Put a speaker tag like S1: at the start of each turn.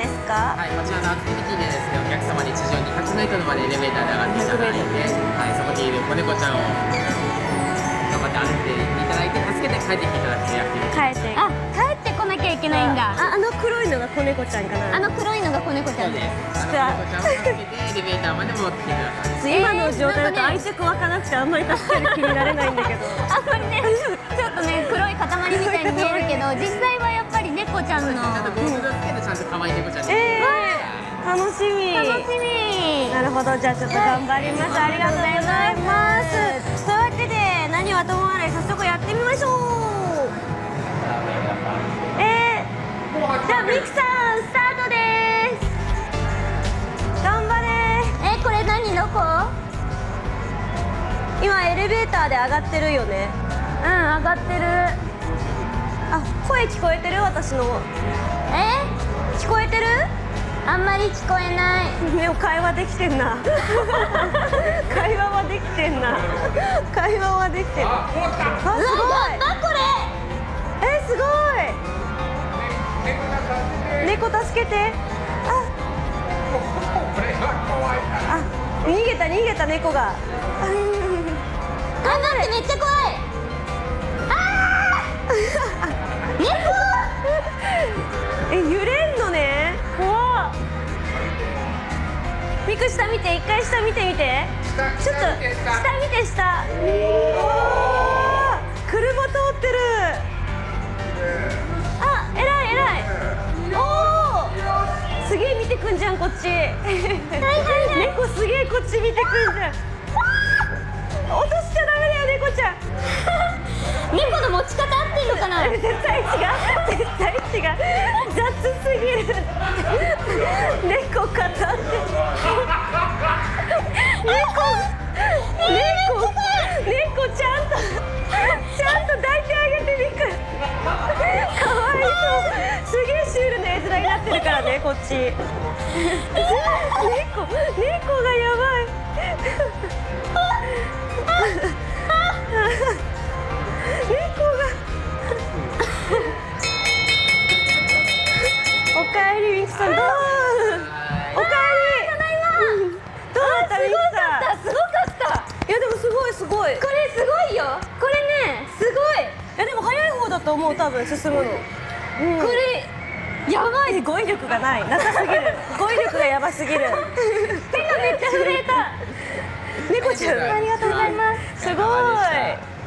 S1: ですか？
S2: はい、こちらのアクティビティでですね、お客様に地上 200m までエレベーターで上がっていただいて、はい、そこにいる子猫ちゃんを頑張って歩いていただいて、助けて帰ってきていただくというアクティビティ。
S1: 帰って。
S3: あ帰ってこなきゃいけないんだ。
S1: ああの黒いのが子猫ちゃんかな？
S3: あの黒いのが子猫ちゃん。
S2: で
S3: です。
S2: 子猫ちゃんを助けてエレベーターまで戻ってきてください。
S1: 今の状態だと
S3: えー
S1: 愛着湧かなくてあんまり助ける気になれないんだけど。
S3: あんまりね。ちょっとね黒い塊みたいに見えるけど実際はやっぱり猫ちゃんの
S2: とゴーグルをつけてちゃんと可愛い猫ちゃんに。
S1: えー、楽しみ。
S3: 楽しみ。
S1: なるほどじゃあちょっと頑張ります、ありがとうございます。というわけで何はともあれ早速やってみましょう。えー、じゃあミキさんスタートです。頑張れ。
S3: えこれ何どこ
S1: 今エレベーターで上がってるよね。
S3: うん上がってる。
S1: あ声聞こえてる？私の。
S3: え
S1: 聞こえてる
S3: あんまり聞こえない。
S1: でも会話 できてんな。会話はできてんな。会話はできてるあすごいえすごい。猫助けてああ逃げた逃げた猫があ
S3: 頑張ってめっちゃ怖いあー
S1: ミク下見て一回下見てみてちょっと下見て下車通ってるあ偉い偉いおおすげえ見てくんじゃんこっち。猫すげえこっち見てくんじゃん。落としちゃダメだよ猫ちゃん絶対違う絶対違う雑すぎる猫。片って猫。猫。猫。ちゃんとちゃんと抱いてあげてみくかわいそうすげえシュールな絵面になってるからねこっち猫。猫。がやばいかえりミキさんどうおかえりただいまどうだったミキさん。
S3: すごかった
S1: いやでもすごいすごい。
S3: これすごいよ。これねすごい。
S1: いやでも早い方だと思う多分進むの、うん、
S3: これやばい。
S1: 語彙力がない。なさすぎる。語彙力がやばすぎる